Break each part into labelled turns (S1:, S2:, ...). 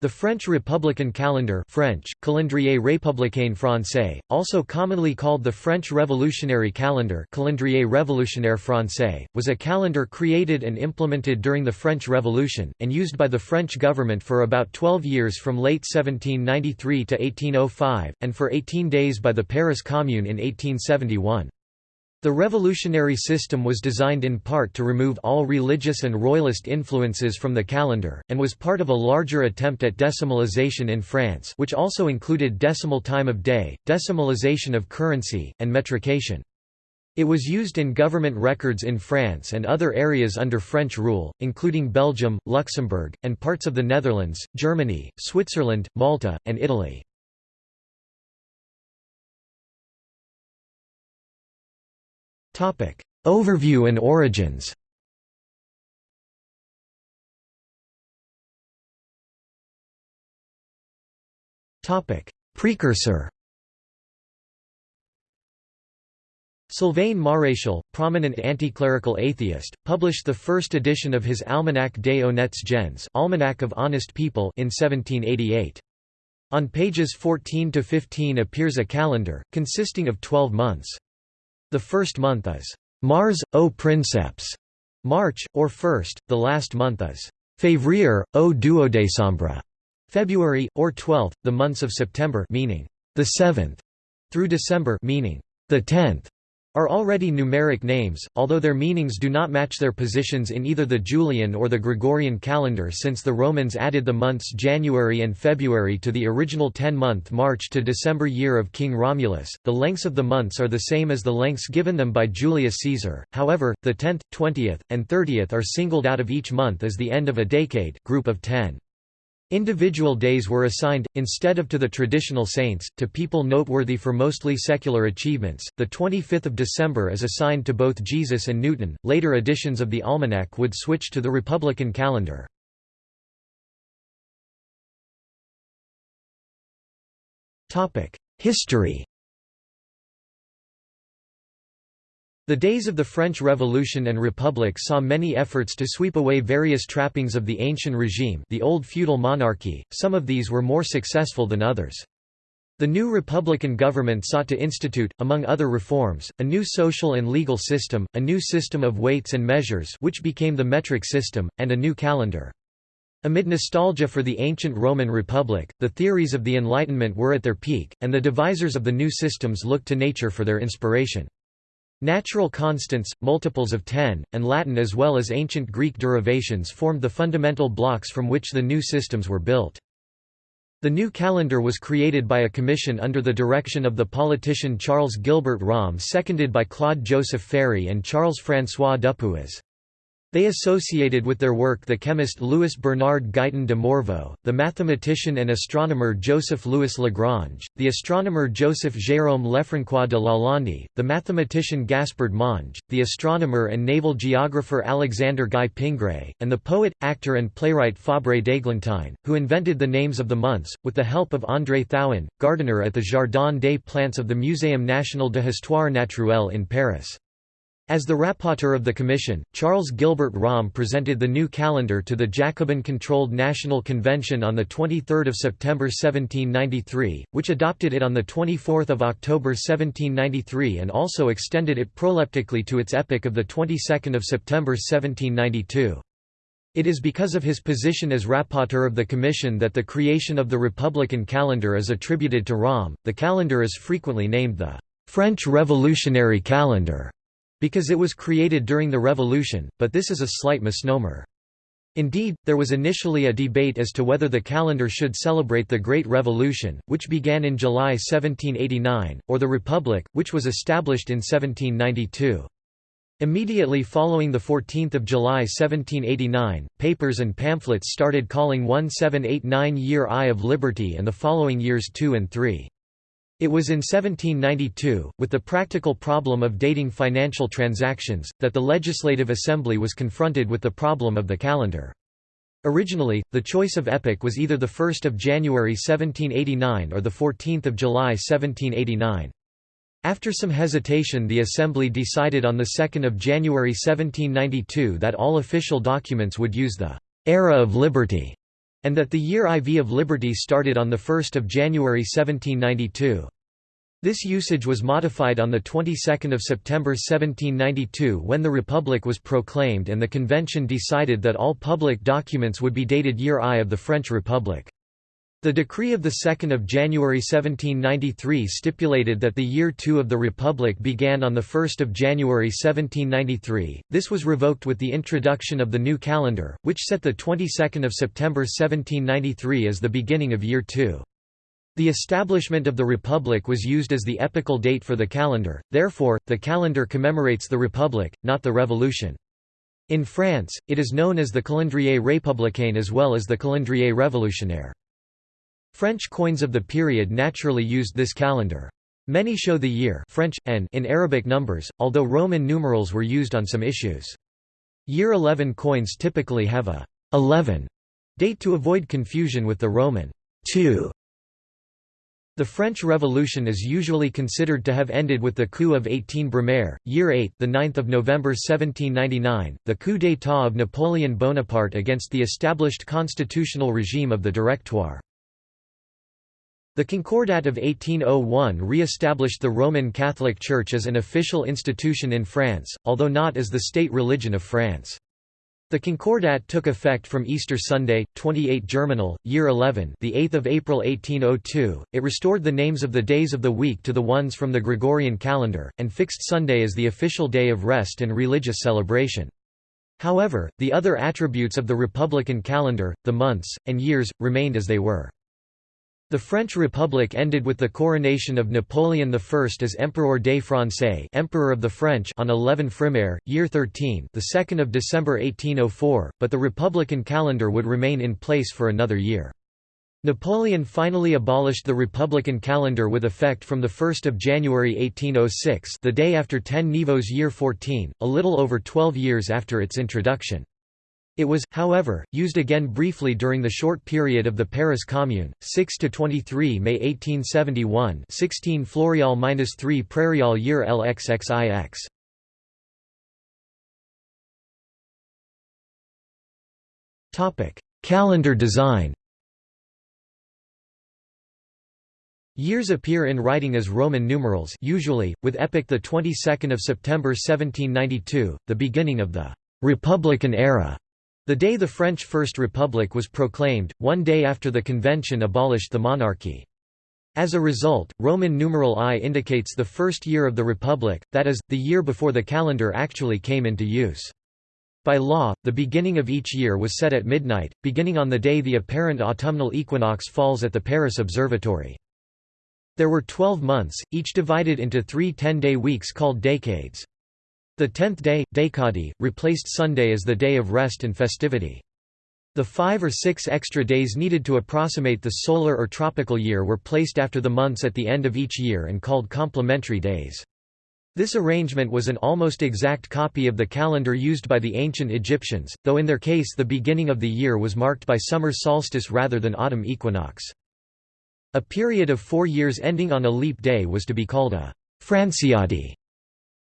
S1: The French Republican calendar French, Calendrier républicain français, also commonly called the French Revolutionary Calendar Calendrier révolutionnaire français, was a calendar created and implemented during the French Revolution, and used by the French government for about 12 years from late 1793 to 1805, and for 18 days by the Paris Commune in 1871. The revolutionary system was designed in part to remove all religious and royalist influences from the calendar, and was part of a larger attempt at decimalization in France which also included decimal time of day, decimalization of currency, and metrication. It was used in government records in France and other areas under French rule, including Belgium, Luxembourg, and parts of the Netherlands, Germany, Switzerland, Malta, and Italy. Overview and origins Precursor Sylvain Maréchal, prominent anti-clerical atheist, published the first edition of his Almanach des honnêtes gens Almanac of Honest People in 1788. On pages 14 to 15 appears a calendar, consisting of 12 months. The first month is Mars, O Princeps, March, or first, the last month is Février, O Duodécembre, February, or twelfth, the months of September meaning the seventh, through December meaning the tenth are already numeric names, although their meanings do not match their positions in either the Julian or the Gregorian calendar since the Romans added the months January and February to the original 10-month March to December year of King Romulus. The lengths of the months are the same as the lengths given them by Julius Caesar. However, the 10th, 20th, and 30th are singled out of each month as the end of a decade, group of 10. Individual days were assigned, instead of to the traditional saints, to people noteworthy for mostly secular achievements. The 25th of December is assigned to both Jesus and Newton. Later editions of the almanac would switch to the republican calendar. Topic: History The days of the French Revolution and Republic saw many efforts to sweep away various trappings of the ancient regime the old feudal monarchy, some of these were more successful than others. The new republican government sought to institute, among other reforms, a new social and legal system, a new system of weights and measures which became the metric system, and a new calendar. Amid nostalgia for the ancient Roman Republic, the theories of the Enlightenment were at their peak, and the devisers of the new systems looked to nature for their inspiration. Natural constants, multiples of 10, and Latin as well as ancient Greek derivations formed the fundamental blocks from which the new systems were built. The new calendar was created by a commission under the direction of the politician Charles Gilbert Romme seconded by Claude Joseph Ferry and Charles-François Dupuis. They associated with their work the chemist Louis Bernard Guyton de Morveau, the mathematician and astronomer Joseph Louis Lagrange, the astronomer Joseph Jérôme Lefrançois de Lalande, the mathematician Gaspard Monge, the astronomer and naval geographer Alexander Guy Pingré, and the poet, actor and playwright Fabre d'Églantine, who invented the names of the months, with the help of André Thouin, gardener at the Jardin des Plantes of the Muséum national de Histoire naturelle in Paris. As the rapporteur of the commission, Charles Gilbert Romme presented the new calendar to the Jacobin-controlled National Convention on 23 September 1793, which adopted it on 24 October 1793 and also extended it proleptically to its epoch of 22 September 1792. It is because of his position as rapporteur of the commission that the creation of the republican calendar is attributed to Romme. The calendar is frequently named the French Revolutionary Calendar because it was created during the Revolution, but this is a slight misnomer. Indeed, there was initially a debate as to whether the calendar should celebrate the Great Revolution, which began in July 1789, or the Republic, which was established in 1792. Immediately following 14 July 1789, papers and pamphlets started calling 1789 Year I of Liberty and the following years 2 and 3. It was in 1792, with the practical problem of dating financial transactions, that the Legislative Assembly was confronted with the problem of the calendar. Originally, the choice of epoch was either 1 January 1789 or 14 July 1789. After some hesitation the Assembly decided on 2 January 1792 that all official documents would use the «era of liberty» and that the year IV of Liberty started on 1 January 1792. This usage was modified on the 22nd of September 1792 when the Republic was proclaimed and the convention decided that all public documents would be dated year I of the French Republic. The decree of 2 January 1793 stipulated that the year 2 of the Republic began on 1 January 1793, this was revoked with the introduction of the new calendar, which set the 22nd of September 1793 as the beginning of year 2. The establishment of the Republic was used as the epical date for the calendar, therefore, the calendar commemorates the Republic, not the Revolution. In France, it is known as the calendrier républicain as well as the calendrier révolutionnaire. French coins of the period naturally used this calendar. Many show the year French, n in Arabic numbers, although Roman numerals were used on some issues. Year 11 coins typically have a 11 date to avoid confusion with the Roman 2. The French Revolution is usually considered to have ended with the coup of 18 Brumaire, year 8, the 9th of November 1799, the coup d'état of Napoleon Bonaparte against the established constitutional regime of the Directoire. The Concordat of 1801 re-established the Roman Catholic Church as an official institution in France, although not as the state religion of France. The Concordat took effect from Easter Sunday, 28 Germinal, year 11, the 8th of April 1802. It restored the names of the days of the week to the ones from the Gregorian calendar and fixed Sunday as the official day of rest and religious celebration. However, the other attributes of the republican calendar, the months and years, remained as they were. The French Republic ended with the coronation of Napoleon I as Empereur des Français Emperor of the French on 11 Frimaire, year 13 the 2nd of December 1804, but the republican calendar would remain in place for another year. Napoleon finally abolished the republican calendar with effect from 1 January 1806 the day after 10 Nivôse year 14, a little over 12 years after its introduction. It was, however, used again briefly during the short period of the Paris Commune, 6–23 May 1871 16 Floréal–3 Prairial year LXXIX. Topic: Calendar design Years appear in writing as Roman numerals usually, with epoch The 22 September 1792, the beginning of the «Republican era». The day the French First Republic was proclaimed, one day after the convention abolished the monarchy. As a result, Roman numeral I indicates the first year of the Republic, that is, the year before the calendar actually came into use. By law, the beginning of each year was set at midnight, beginning on the day the apparent autumnal equinox falls at the Paris Observatory. There were twelve months, each divided into three ten-day weeks called decades. The tenth day, Décadi, replaced Sunday as the day of rest and festivity. The five or six extra days needed to approximate the solar or tropical year were placed after the months at the end of each year and called complementary days. This arrangement was an almost exact copy of the calendar used by the ancient Egyptians, though in their case the beginning of the year was marked by summer solstice rather than autumn equinox. A period of four years ending on a leap day was to be called a Franciade.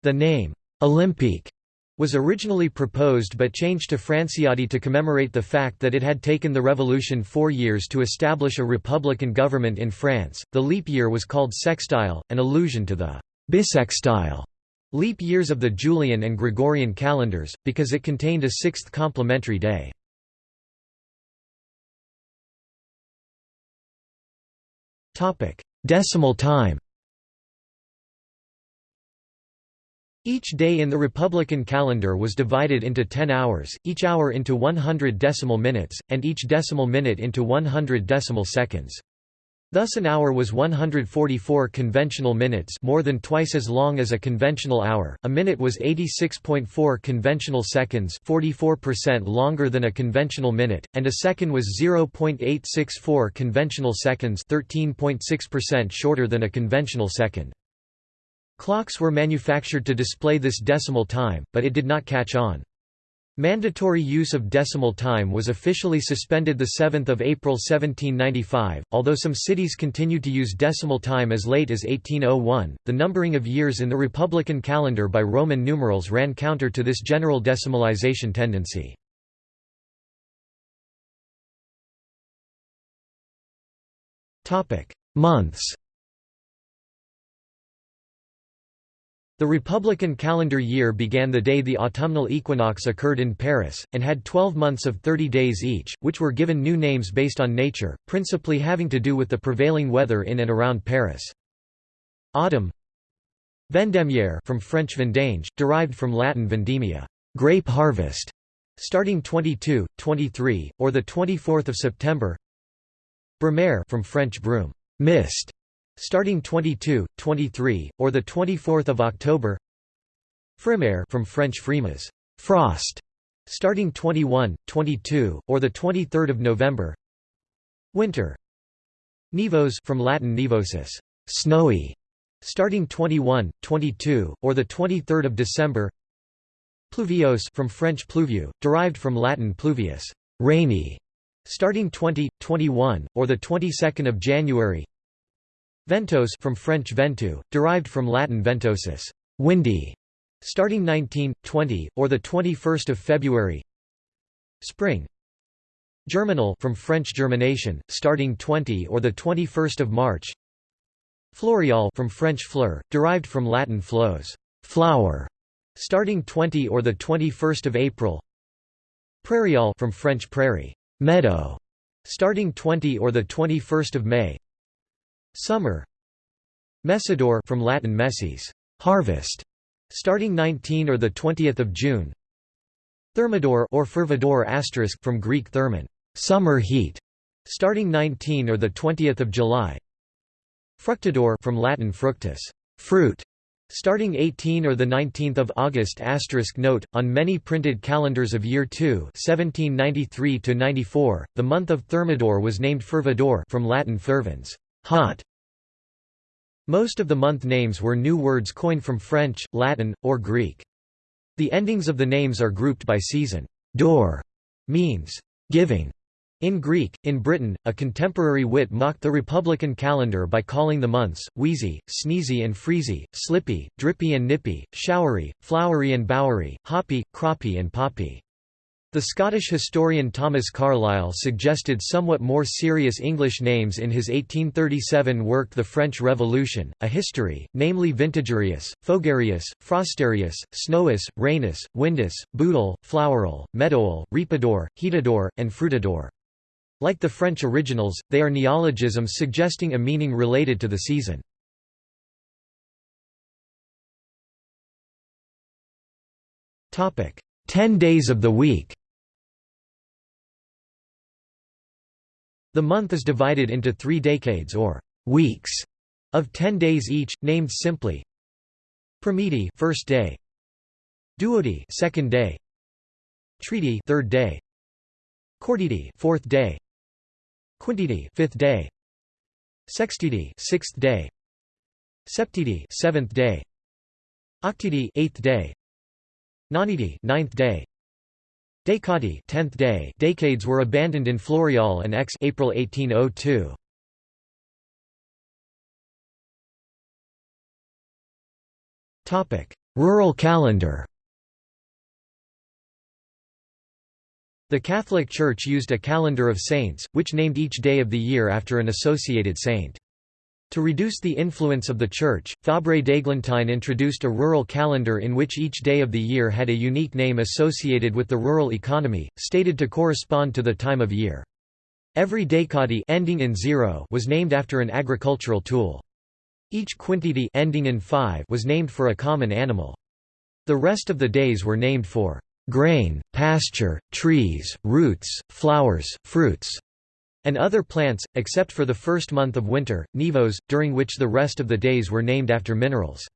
S1: The name, Olympique was originally proposed but changed to Franciade to commemorate the fact that it had taken the revolution four years to establish a republican government in France. The leap year was called sextile, an allusion to the bisextile leap years of the Julian and Gregorian calendars, because it contained a sixth complementary day. Decimal time Each day in the Republican calendar was divided into 10 hours, each hour into 100 decimal minutes, and each decimal minute into 100 decimal seconds. Thus an hour was 144 conventional minutes more than twice as long as a conventional hour, a minute was 86.4 conventional seconds 44% longer than a conventional minute, and a second was 0.864 conventional seconds 13.6% shorter than a conventional second. Clocks were manufactured to display this decimal time, but it did not catch on. Mandatory use of decimal time was officially suspended 7 April 1795, although some cities continued to use decimal time as late as 1801. The numbering of years in the Republican calendar by Roman numerals ran counter to this general decimalization tendency. Months. The Republican calendar year began the day the autumnal equinox occurred in Paris, and had 12 months of 30 days each, which were given new names based on nature, principally having to do with the prevailing weather in and around Paris. Autumn Vendémiaire from French vendange, derived from Latin vendemia, grape harvest, starting 22, 23, or the 24th of September. Brumaire from French brume, mist, starting 22, 23, or the 24th of October. Frimaire from French frimas, frost, starting 21, 22, or the 23rd of November. Winter. Nivose from Latin nivosus, snowy, starting 21, 22, or the 23rd of December. Pluviose from French pluvieux, derived from Latin pluvius, rainy, starting 20, 21, or the 22nd of January. Ventose from French venteux, derived from Latin ventosus, windy, starting 19, 20, or the 21st of February. Spring. Germinal from French germination, starting 20 or the 21st of March. Floreal from French fleur, derived from Latin flos, flower, starting 20 or the 21st of April. Prairial from French prairie, meadow, starting 20 or the 21st of May. Summer Messidor from Latin messis, harvest, starting 19 or the 20th of June. Thermidor or fervidor asterisk from Greek thermon, summer heat, starting 19 or the 20th of July. Fructidor from Latin fructus, fruit, starting 18 or the 19th of August asterisk note on many printed calendars of year 2 1793 to 94 the month of Thermidor was named Fervidor from Latin fervens hot. Most of the month names were new words coined from French, Latin, or Greek. The endings of the names are grouped by season. Dor means giving. In Greek, in Britain, a contemporary wit mocked the republican calendar by calling the months, wheezy, sneezy and freezy, slippy, drippy and nippy, showery, flowery and bowery, hoppy, croppy and poppy. The Scottish historian Thomas Carlyle suggested somewhat more serious English names in his 1837 work The French Revolution, a history, namely Vintagerius, Fogarius, Frosterius, Snowus, Rainus, Windus, Boodle, Flowerel, Meadowel, Reapidor, Heatidor, and Fruitidor. Like the French originals, they are neologisms suggesting a meaning related to the season. Ten days of the week The month is divided into three decades or weeks of ten days each, named simply Primidi first day, Duodi second day, Tridi third day, Quartidi fourth day, Quintidi fifth day, Sextidi sixth day, Septidi seventh day, Octidi eighth day, Nonidi ninth day, Decadi 10th day decades were abandoned in Floreal and Aix April 1802. Topic: Rural calendar. The Catholic Church used a calendar of saints, which named each day of the year after an associated saint. To reduce the influence of the Church, Fabre d'Eglantine introduced a rural calendar in which each day of the year had a unique name associated with the rural economy, stated to correspond to the time of year. Every decadi ending in zero was named after an agricultural tool. Each quintidi ending in five was named for a common animal. The rest of the days were named for grain, pasture, trees, roots, flowers, fruits, and other plants, except for the first month of winter, Nivôse, during which the rest of the days were named after minerals.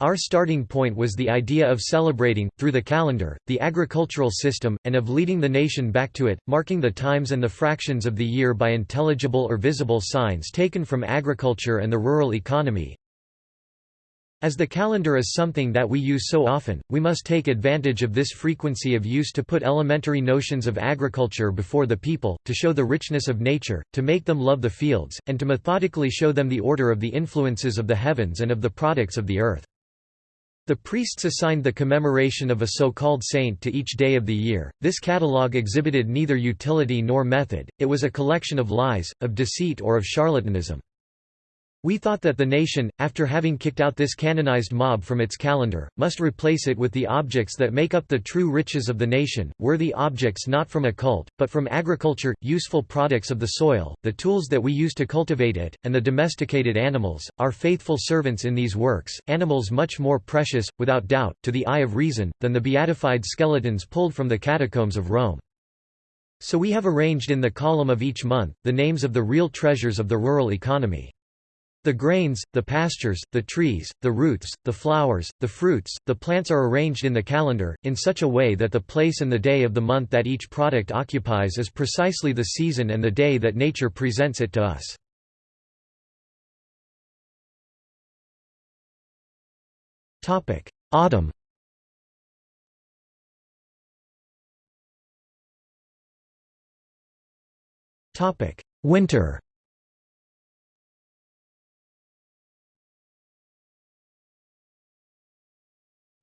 S1: Our starting point was the idea of celebrating, through the calendar, the agricultural system, and of leading the nation back to it, marking the times and the fractions of the year by intelligible or visible signs taken from agriculture and the rural economy, as the calendar is something that we use so often, we must take advantage of this frequency of use to put elementary notions of agriculture before the people, to show the richness of nature, to make them love the fields, and to methodically show them the order of the influences of the heavens and of the products of the earth. The priests assigned the commemoration of a so-called saint to each day of the year. This catalogue exhibited neither utility nor method, it was a collection of lies, of deceit or of charlatanism. We thought that the nation, after having kicked out this canonized mob from its calendar, must replace it with the objects that make up the true riches of the nation, worthy objects not from a cult, but from agriculture, useful products of the soil, the tools that we use to cultivate it, and the domesticated animals, our faithful servants in these works, animals much more precious, without doubt, to the eye of reason, than the beatified skeletons pulled from the catacombs of Rome. So we have arranged in the column of each month, the names of the real treasures of the rural economy. The grains, the pastures, the trees, the roots, the flowers, the fruits, the plants are arranged in the calendar, in such a way that the place and the day of the month that each product occupies is precisely the season and the day that nature presents it to us. Autumn Winter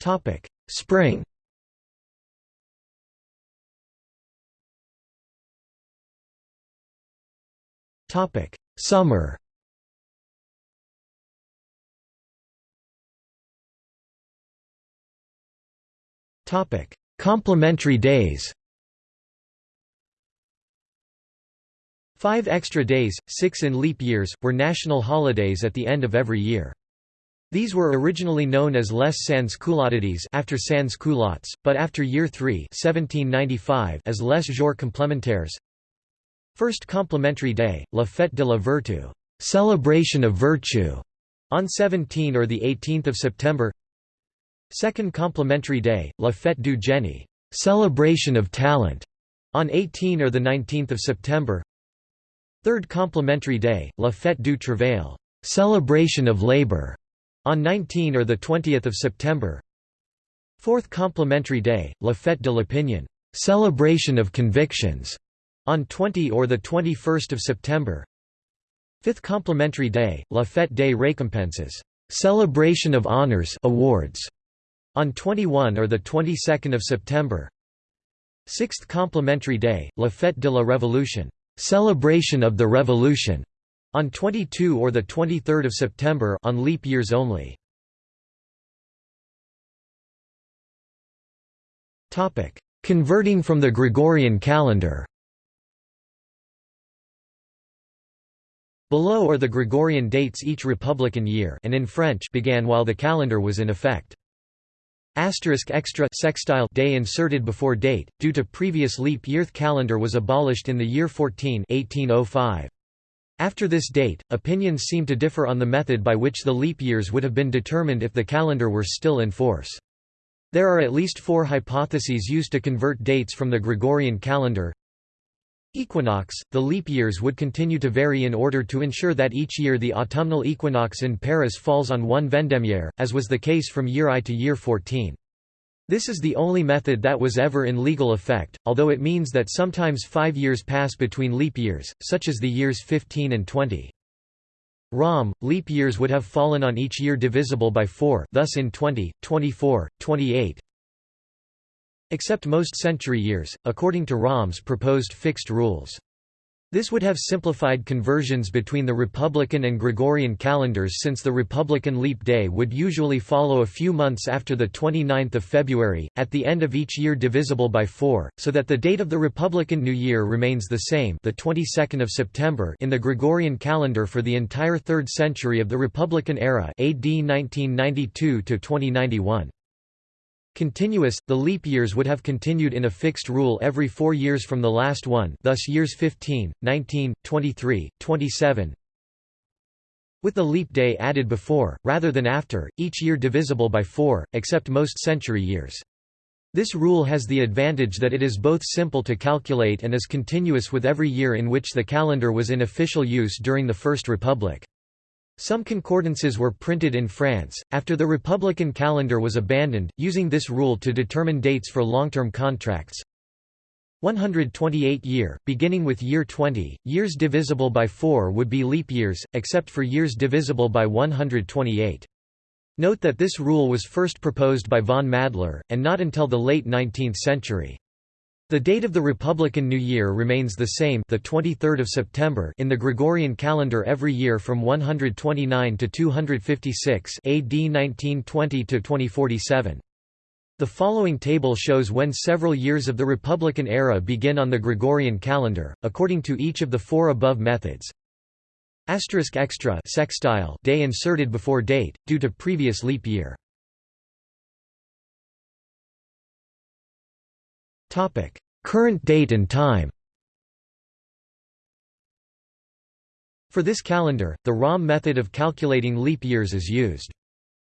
S1: Topic: Spring. Topic: Summer. Topic: Complementary days. Five extra days, six in leap years, were national holidays at the end of every year. These were originally known as les sans-culottides after sans-culottes, but after year 3 1795 as les jours complémentaires. First complementary day, la fête de la vertu, celebration of virtue, on 17 or 18 September. Second complementary day, la fête du génie, celebration of talent, on 18 or 19 September. Third complementary day, la fête du travail, celebration of labor, on 19 or 20 September. Fourth Complementary Day, La Fête de l'Opinion celebration of convictions", on 20 or 21 September. Fifth Complementary Day, La Fête des Récompenses celebration of honors awards", on 21 or 22 September. Sixth Complementary Day, La Fête de la Révolution celebration of the Revolution", on 22 or 23 September on leap years only. Converting from the Gregorian calendar Below are the Gregorian dates each Republican year and in French began while the calendar was in effect. Asterisk extra sextile day inserted before date, due to previous leap year calendar was abolished in the year 14 1805. After this date, opinions seem to differ on the method by which the leap years would have been determined if the calendar were still in force. There are at least four hypotheses used to convert dates from the Gregorian calendar. Equinox – The leap years would continue to vary in order to ensure that each year the autumnal equinox in Paris falls on one Vendémiaire, as was the case from year I to year 14. This is the only method that was ever in legal effect, although it means that sometimes five years pass between leap years, such as the years 15 and 20. Romme, leap years would have fallen on each year divisible by 4 thus in 20, 24, 28 except most century years, according to Romme's proposed fixed rules. This would have simplified conversions between the Republican and Gregorian calendars since the Republican leap day would usually follow a few months after the 29th of February, at the end of each year divisible by 4, so that the date of the Republican New Year remains the same the 22nd of September in the Gregorian calendar for the entire 3rd century of the Republican era AD 1992 to 2091. Continuous, the leap years would have continued in a fixed rule every four years from the last one thus years 15, 19, 23, 27 with the leap day added before, rather than after, each year divisible by four, except most century years. This rule has the advantage that it is both simple to calculate and is continuous with every year in which the calendar was in official use during the First Republic. Some concordances were printed in France, after the Republican calendar was abandoned, using this rule to determine dates for long-term contracts. 128 year, beginning with year 20, years divisible by 4 would be leap years, except for years divisible by 128. Note that this rule was first proposed by von Madler, and not until the late 19th century. The date of the Republican New Year remains the same the 23rd of September in the Gregorian calendar every year from 129 to 256 AD 1920 to 2047. The following table shows when several years of the Republican era begin on the Gregorian calendar, according to each of the four above methods. Asterisk extra sextile day inserted before date, due to previous leap year. Current date and time For this calendar, the Romme method of calculating leap years is used.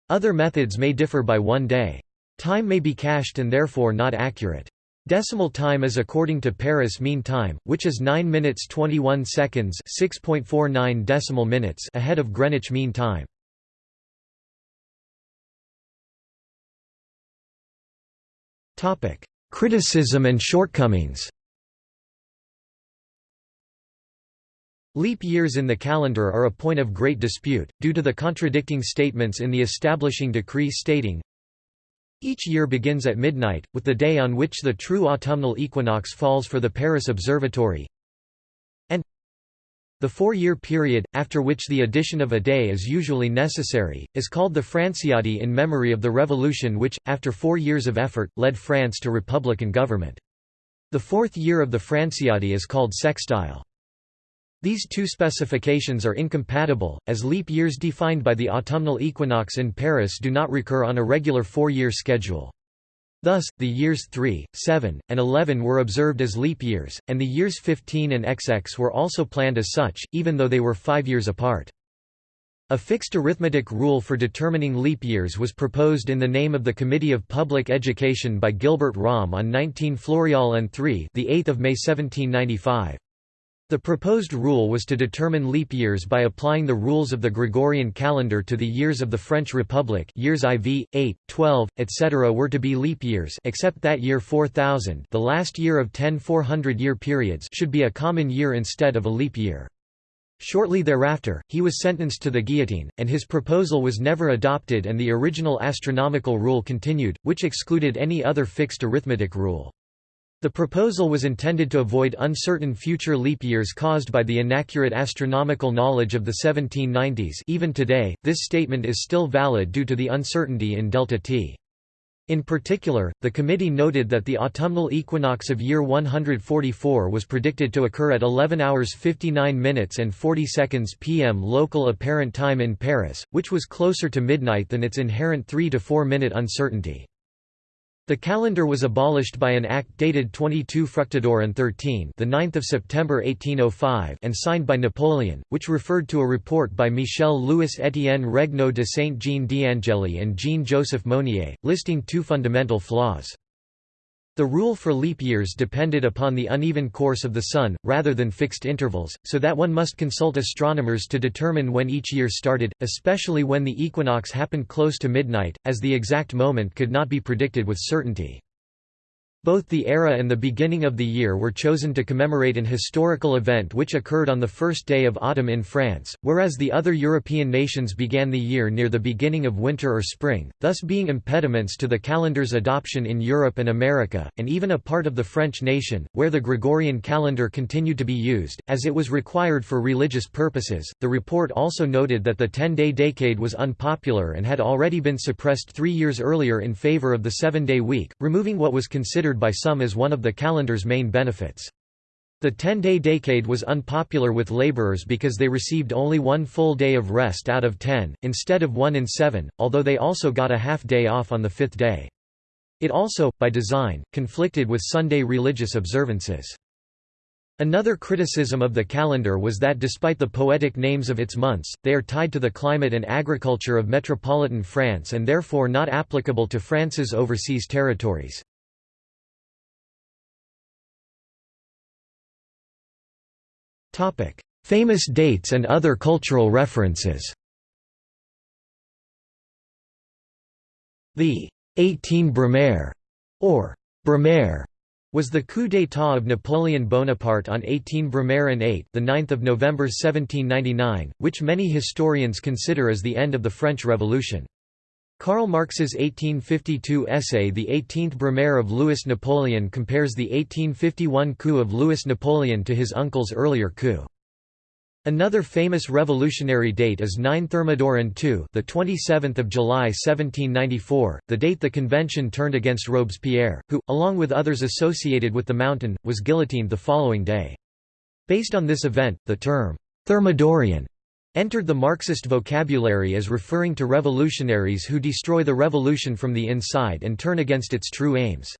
S1: Other methods may differ by one day. Time may be cached and therefore not accurate. Decimal time is according to Paris Mean Time, which is 9 minutes 21 seconds 6.49 decimal minutes ahead of Greenwich Mean Time. Criticism and shortcomings. Leap years in the calendar are a point of great dispute, due to the contradicting statements in the establishing decree stating, Each year begins at midnight, with the day on which the true autumnal equinox falls for the Paris Observatory, the four-year period, after which the addition of a day is usually necessary, is called the Franciade in memory of the revolution which, after four years of effort, led France to republican government. The fourth year of the Franciade is called sextile. These two specifications are incompatible, as leap years defined by the autumnal equinox in Paris do not recur on a regular four-year schedule. Thus, the years 3, 7, and 11 were observed as leap years, and the years 15 and XX were also planned as such, even though they were five years apart. A fixed arithmetic rule for determining leap years was proposed in the name of the Committee of Public Education by Gilbert Romme on 19 Floreal and 3 the 8th of May 1795. The proposed rule was to determine leap years by applying the rules of the Gregorian calendar to the years of the French Republic years IV, 8, 12, etc. were to be leap years except that year 4000 the last year of ten 400-year periods should be a common year instead of a leap year. Shortly thereafter, he was sentenced to the guillotine, and his proposal was never adopted and the original astronomical rule continued, which excluded any other fixed arithmetic rule. The proposal was intended to avoid uncertain future leap years caused by the inaccurate astronomical knowledge of the 1790s even today, this statement is still valid due to the uncertainty in delta t. In particular, the committee noted that the autumnal equinox of year 144 was predicted to occur at 11 hours 59 minutes and 40 seconds p.m. local apparent time in Paris, which was closer to midnight than its inherent 3 to 4 minute uncertainty. The calendar was abolished by an act dated 22 Fructidor and 13 the 9th of September 1805 and signed by Napoleon, which referred to a report by Michel-Louis Étienne Regnault de Saint-Jean d'Angély and Jean-Joseph Monnier, listing two fundamental flaws. The rule for leap years depended upon the uneven course of the Sun, rather than fixed intervals, so that one must consult astronomers to determine when each year started, especially when the equinox happened close to midnight, as the exact moment could not be predicted with certainty. Both the era and the beginning of the year were chosen to commemorate an historical event which occurred on the first day of autumn in France, whereas the other European nations began the year near the beginning of winter or spring, thus being impediments to the calendar's adoption in Europe and America, and even a part of the French nation, where the Gregorian calendar continued to be used, as it was required for religious purposes. The report also noted that the ten day decade was unpopular and had already been suppressed three years earlier in favor of the seven day week, removing what was considered considered by some as one of the calendar's main benefits. The 10-day decade was unpopular with laborers because they received only one full day of rest out of ten, instead of one in seven, although they also got a half day off on the fifth day. It also, by design, conflicted with Sunday religious observances. Another criticism of the calendar was that despite the poetic names of its months, they are tied to the climate and agriculture of metropolitan France and therefore not applicable to France's overseas territories. Famous dates and other cultural references The 18 Brumaire, or Brumaire, was the coup d'état of Napoleon Bonaparte on 18 Brumaire and 8 the 9th of November 1799, which many historians consider as the end of the French Revolution. Karl Marx's 1852 essay The Eighteenth Brumaire of Louis Napoleon compares the 1851 coup of Louis Napoleon to his uncle's earlier coup. Another famous revolutionary date is 9 Thermidor II, the 27th of July 1794, the date the convention turned against Robespierre, who, along with others associated with the mountain, was guillotined the following day. Based on this event, the term Thermidorian entered the Marxist vocabulary as referring to revolutionaries who destroy the revolution from the inside and turn against its true aims.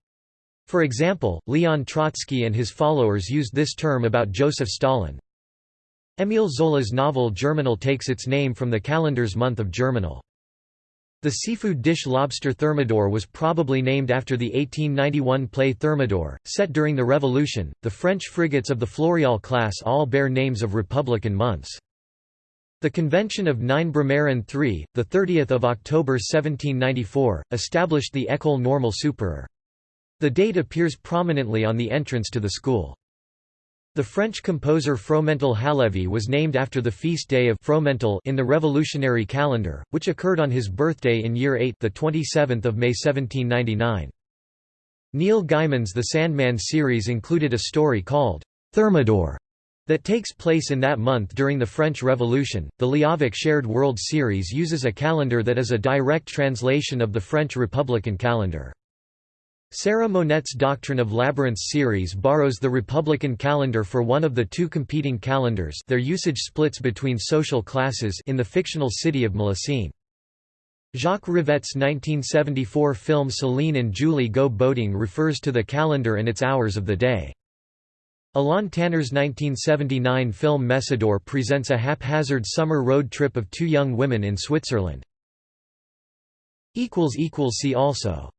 S1: For example, Leon Trotsky and his followers used this term about Joseph Stalin. Émile Zola's novel Germinal takes its name from the calendar's month of Germinal. The seafood dish lobster thermidor was probably named after the 1891 play Thermidor, set during the Revolution. The French frigates of the Floréal class all bear names of Republican months. The Convention of 9 Brumaire III, 30 October 1794, established the École Normale Supérieure. The date appears prominently on the entrance to the school. The French composer Fromental Halévy was named after the feast day of Fromental in the revolutionary calendar, which occurred on his birthday in year 8 the 27th of May 1799. Neil Gaiman's The Sandman series included a story called Thermidor that takes place in that month during the French Revolution. The Liavek Shared World series uses a calendar that is a direct translation of the French Republican calendar. Sarah Monette's Doctrine of Labyrinths series borrows the Republican calendar for one of the two competing calendars their usage splits between social classes in the fictional city of Mélusine. Jacques Rivette's 1974 film Celine and Julie Go Boating refers to the calendar and its hours of the day. Alain Tanner's 1979 film Messidor presents a haphazard summer road trip of two young women in Switzerland. See also